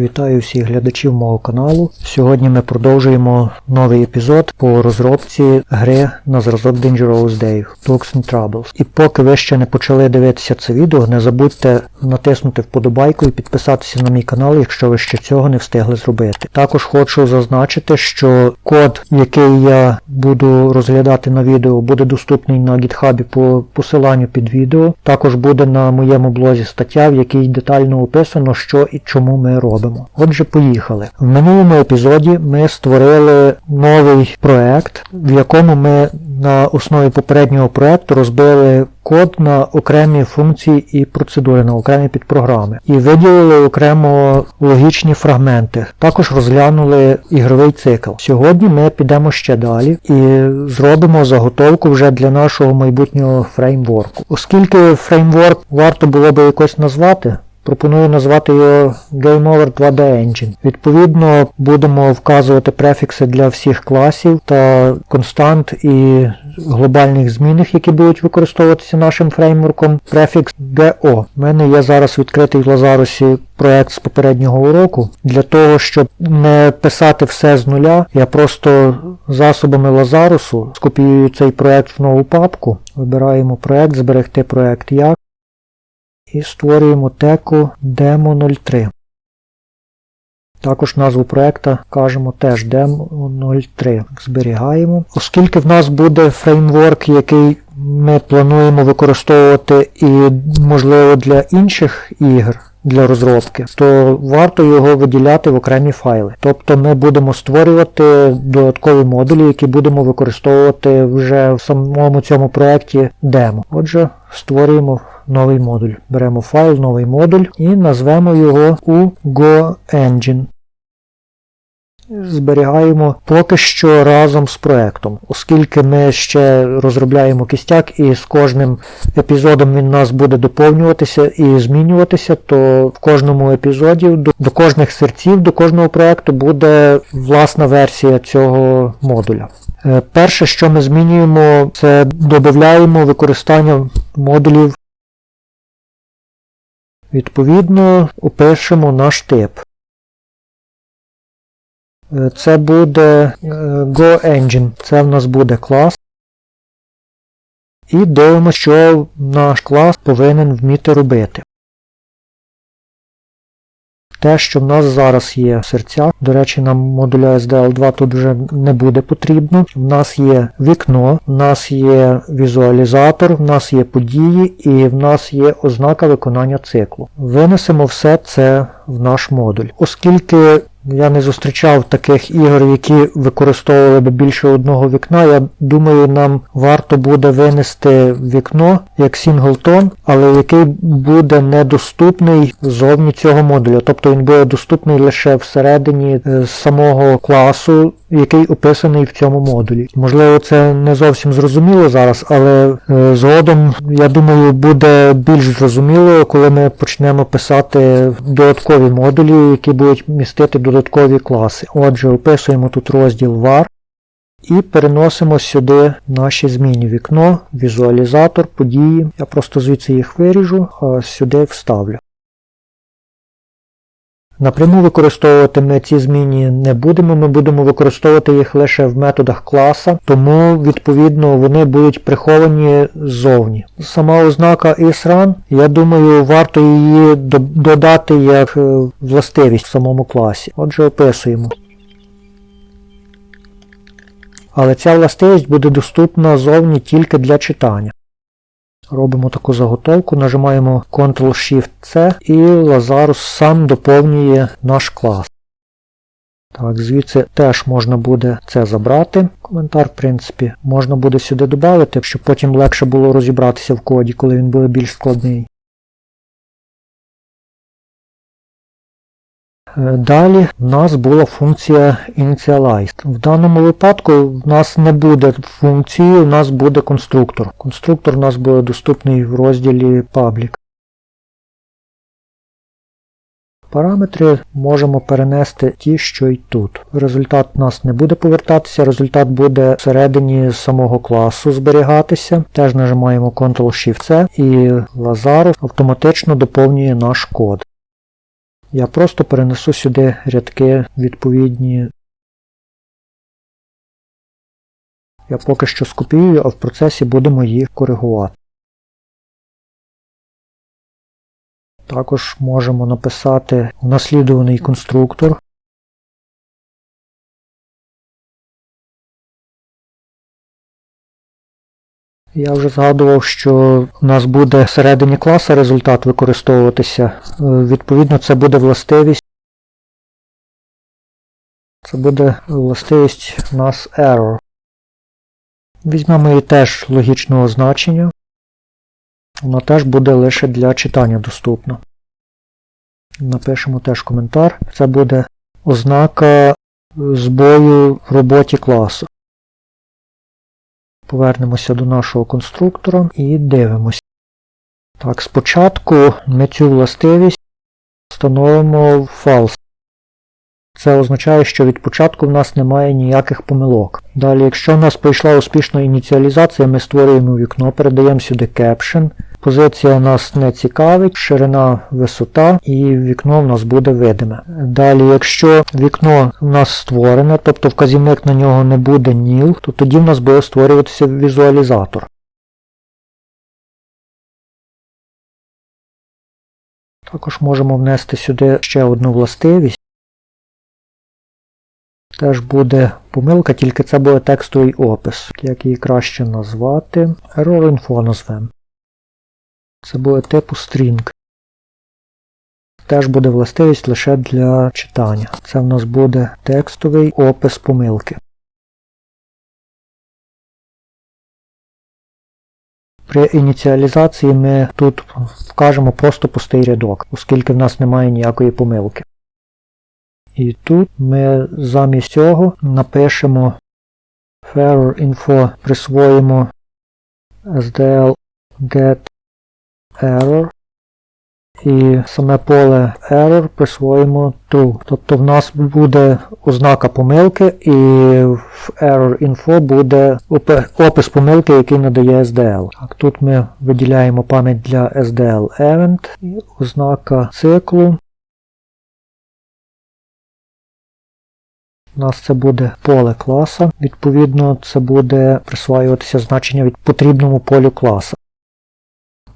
Вітаю всіх глядачів мого каналу. Сьогодні ми продовжуємо новий епізод по розробці гри на зразок Dangerous Dave Dogs and Troubles. І поки ви ще не почали дивитися це відео, не забудьте натиснути вподобайку і підписатися на мій канал, якщо ви ще цього не встигли зробити. Також хочу зазначити, що код, який я буду розглядати на відео, буде доступний на GitHub по посиланню під відео. Також буде на моєму блозі стаття, в якій детально описано, що і чому ми робимо. Отже, поїхали. В минулому епізоді ми створили новий проект, в якому ми на основі попереднього проекту розбили код на окремі функції і процедури, на окремі підпрограми. І виділили окремо логічні фрагменти. Також розглянули ігровий цикл. Сьогодні ми підемо ще далі і зробимо заготовку вже для нашого майбутнього фреймворку. Оскільки фреймворк варто було би якось назвати, Пропоную назвати його GameOver 2D Engine. Відповідно, будемо вказувати префікси для всіх класів та констант і глобальних змінних, які будуть використовуватися нашим фреймворком. Префікс GO. У мене є зараз відкритий в Лазарусі проект з попереднього уроку. Для того, щоб не писати все з нуля, я просто засобами Лазарусу скопіюю цей проект в нову папку. Вибираємо проект, зберегти проект як і створюємо теку demo03. Також назву проекта кажемо теж demo03. Зберігаємо. Оскільки в нас буде фреймворк, який ми плануємо використовувати і, можливо, для інших ігр. Для розробки, то варто його виділяти в окремі файли. Тобто ми будемо створювати додаткові модулі, які будемо використовувати вже в самому цьому проєкті демо. Отже, створюємо новий модуль. Беремо файл, новий модуль і назвемо його у GoEngine. Зберігаємо поки що разом з проектом. Оскільки ми ще розробляємо кістяк і з кожним епізодом він нас буде доповнюватися і змінюватися, то в кожному епізоді до, до кожних серців, до кожного проекту буде власна версія цього модуля. Е, перше, що ми змінюємо, це додаємо використання модулів Відповідно, опишемо наш тип. Це буде е, GoEngine, це в нас буде клас. І дивимося, що наш клас повинен вміти робити. Те, що в нас зараз є серця, до речі, нам модуля SDL2 тут вже не буде потрібно. В нас є вікно, в нас є візуалізатор, в нас є події і в нас є ознака виконання циклу. Винесемо все це в наш модуль. Оскільки я не зустрічав таких ігор, які використовували б більше одного вікна. Я думаю, нам варто буде винести вікно як сінглтон, але який буде недоступний зовні цього модуля. Тобто він буде доступний лише всередині е, самого класу, який описаний в цьому модулі. Можливо, це не зовсім зрозуміло зараз, але е, згодом, я думаю, буде більш зрозуміло, коли ми почнемо писати додаткові модулі, які будуть містити додаткові класи. Отже, описуємо тут розділ var і переносимо сюди наші зміни вікно, візуалізатор, події. Я просто звідси їх виріжу, а сюди вставлю. Напряму використовувати ми ці зміни не будемо, ми будемо використовувати їх лише в методах класа, тому, відповідно, вони будуть приховані ззовні. Сама ознака isRun, я думаю, варто її додати як е, властивість в самому класі. Отже, описуємо. Але ця властивість буде доступна зовні тільки для читання. Робимо таку заготовку, нажимаємо Ctrl-Shift-C і Lazarus сам доповнює наш клас. Так, Звідси теж можна буде це забрати. Коментар, в принципі, можна буде сюди додати, щоб потім легше було розібратися в коді, коли він буде більш складний. Далі в нас була функція initialize. В даному випадку в нас не буде функції, у нас буде конструктор. Конструктор у нас буде доступний в розділі Public. Параметри можемо перенести ті, що й тут. Результат у нас не буде повертатися, результат буде всередині самого класу зберігатися. Теж нажимаємо Ctrl-Shift-C і Lazarus автоматично доповнює наш код. Я просто перенесу сюди рядки відповідні. Я поки що скопіюю, а в процесі будемо їх коригувати. Також можемо написати наслідуваний конструктор. Я вже згадував, що у нас буде всередині класа результат використовуватися. Е, Відповідно, це буде властивість. Це буде властивість у нас error. Візьмемо її теж логічного значення. Вона теж буде лише для читання доступна. Напишемо теж коментар. Це буде ознака збою в роботі класу. Повернемося до нашого конструктора і дивимося. Так, спочатку ми цю властивість встановимо в false. Це означає, що від початку в нас немає ніяких помилок. Далі, якщо в нас пройшла успішна ініціалізація, ми створюємо вікно, передаємо сюди caption. Позиція нас не цікавить, ширина, висота і вікно в нас буде видиме. Далі, якщо вікно в нас створене, тобто вказівник на нього не буде nil, то тоді в нас буде створюватися візуалізатор. Також можемо внести сюди ще одну властивість. Теж буде помилка, тільки це буде текстовий опис. Як її краще назвати? Error info назвемо. Це буде типу string. Теж буде властивість лише для читання. Це в нас буде текстовий опис помилки. При ініціалізації ми тут вкажемо просто пустий рядок, оскільки в нас немає ніякої помилки. І тут ми замість цього напишемо error info, присвоїмо SDL get error і саме поле error присвоїмо true. Тобто в нас буде ознака помилки і в error info буде опис помилки, який надає SDL. Так, Тут ми виділяємо пам'ять для SDL event і ознака циклу. У нас це буде поле класа, відповідно, це буде присваюватися значення від потрібному полю класа.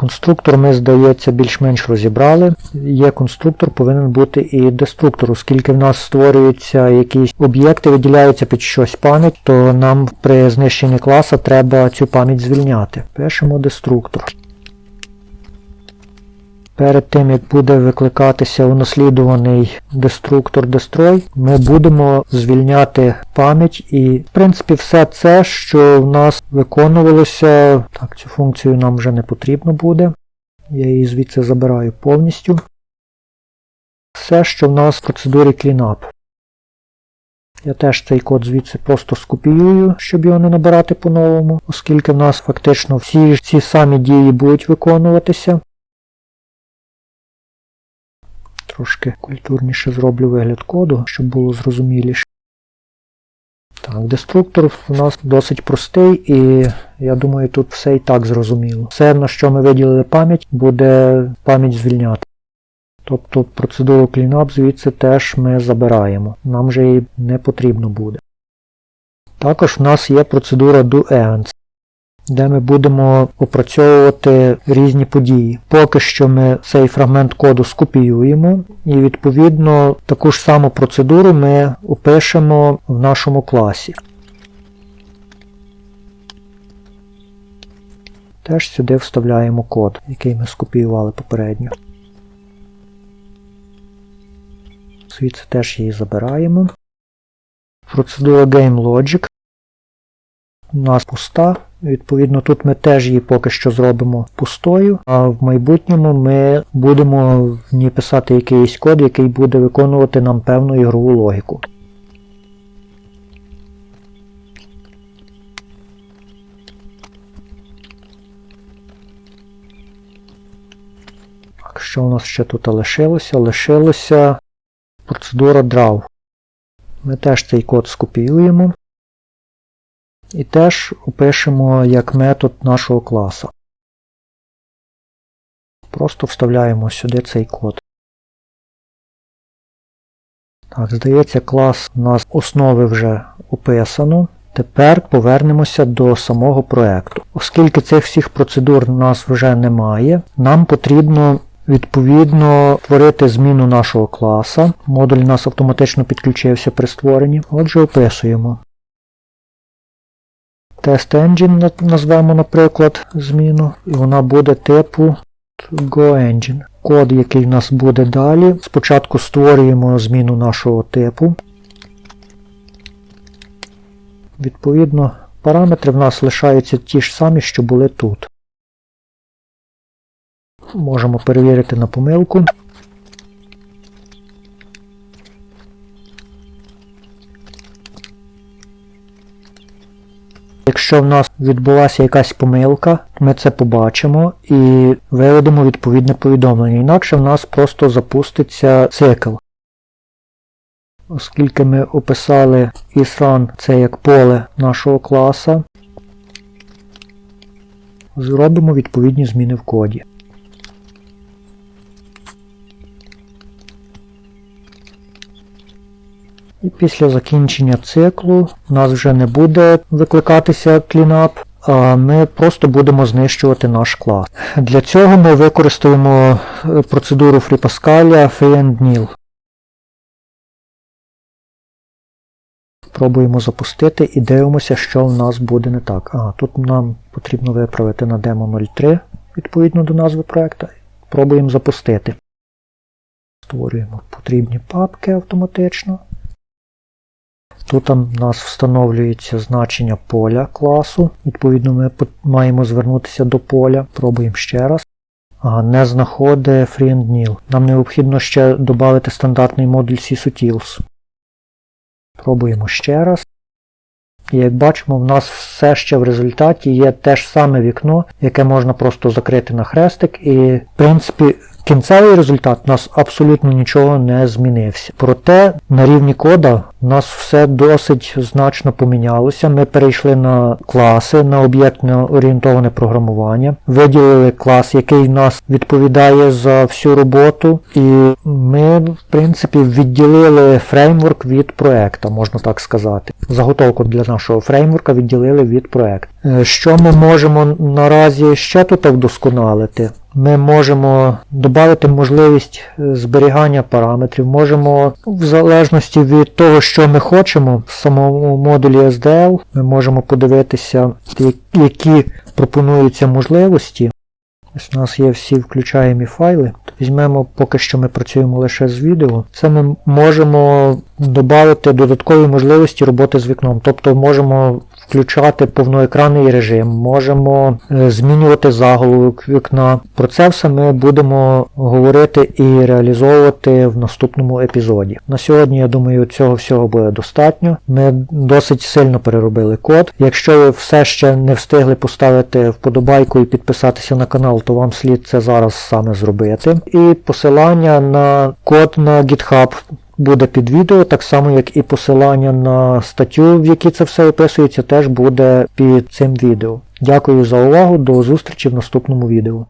Конструктор ми, здається, більш-менш розібрали. Є конструктор, повинен бути і деструктор, оскільки в нас створюються якісь об'єкти, виділяються під щось пам'ять, то нам при знищенні класа треба цю пам'ять звільняти. Пишемо деструктор. Перед тим, як буде викликатися унаслідуваний деструктор destroy, ми будемо звільняти пам'ять і, в принципі, все це, що в нас виконувалося, так, цю функцію нам вже не потрібно буде. Я її звідси забираю повністю. Все, що в нас в процедурі cleanup. Я теж цей код звідси просто скопіюю, щоб його не набирати по-новому, оскільки в нас фактично всі ці самі дії будуть виконуватися. Трошки культурніше зроблю вигляд коду, щоб було зрозуміліше. Так, деструктор у нас досить простий, і я думаю, тут все і так зрозуміло. Все, на що ми виділили пам'ять, буде пам'ять звільняти. Тобто процедуру cleanup звідси теж ми забираємо. Нам вже її не потрібно буде. Також в нас є процедура doEvents де ми будемо опрацьовувати різні події. Поки що ми цей фрагмент коду скопіюємо і відповідно таку ж саму процедуру ми опишемо в нашому класі. Теж сюди вставляємо код, який ми скопіювали попередньо. Звідси теж її забираємо. Процедура GameLogic у нас пуста. Відповідно, тут ми теж її поки що зробимо пустою, а в майбутньому ми будемо в ній писати якийсь код, який буде виконувати нам певну ігрову логіку. Що у нас ще тут лишилося? Лишилося процедура draw. Ми теж цей код скопіюємо. І теж опишемо як метод нашого класу. Просто вставляємо сюди цей код. Так, здається, клас у нас основи вже описано. Тепер повернемося до самого проекту. Оскільки цих всіх процедур у нас вже немає, нам потрібно відповідно створити зміну нашого класа. Модуль у нас автоматично підключився при створенні. Отже, описуємо. Test Engine назвемо, наприклад, зміну, і вона буде типу GoEngine. Код, який в нас буде далі. Спочатку створюємо зміну нашого типу. Відповідно, параметри в нас лишаються ті ж самі, що були тут. Можемо перевірити на помилку. Якщо в нас відбулася якась помилка, ми це побачимо і виведемо відповідне повідомлення. Інакше в нас просто запуститься цикл. Оскільки ми описали isRun це як поле нашого класа, зробимо відповідні зміни в коді. І після закінчення циклу у нас вже не буде викликатися cleanup, а ми просто будемо знищувати наш клас. Для цього ми використаємо е, процедуру FreePascal free Пробуємо запустити і дивимося, що в нас буде не так. А, тут нам потрібно виправити на demo 03 відповідно до назви проекту. Пробуємо запустити. Створюємо потрібні папки автоматично. Тут у нас встановлюється значення поля класу. Відповідно, ми маємо звернутися до поля. Пробуємо ще раз. Не знаходить FreeAndNil. Нам необхідно ще додати стандартний модуль CSUTils. Пробуємо ще раз. І як бачимо, в нас все ще в результаті є те ж саме вікно, яке можна просто закрити на хрестик. І, в принципі, кінцевий результат у нас абсолютно нічого не змінився. Проте на рівні кода у нас все досить значно помінялося. Ми перейшли на класи, на об'єктно орієнтоване програмування, виділили клас, який в нас відповідає за всю роботу, і ми, в принципі, відділили фреймворк від проекта, можна так сказати. Заготовку для нашого фреймворка відділили від проекту. Е, що ми можемо наразі ще тут вдосконалити? Ми можемо додати можливість е, зберігання параметрів, можемо в залежності від того, що ми хочемо в самому модулі SDL, ми можемо подивитися, які пропонуються можливості. Ось У нас є всі включаємі файли. Візьмемо, поки що ми працюємо лише з відео. Це ми можемо додати додаткові можливості роботи з вікном. Тобто можемо включати повноекранний режим, можемо е, змінювати заголовок вікна. Про це все ми будемо говорити і реалізовувати в наступному епізоді. На сьогодні, я думаю, цього всього буде достатньо. Ми досить сильно переробили код. Якщо ви все ще не встигли поставити вподобайку і підписатися на канал, то вам слід це зараз саме зробити. І посилання на код на GitHub буде під відео, так само як і посилання на статтю, в якій це все описується, теж буде під цим відео. Дякую за увагу, до зустрічі в наступному відео.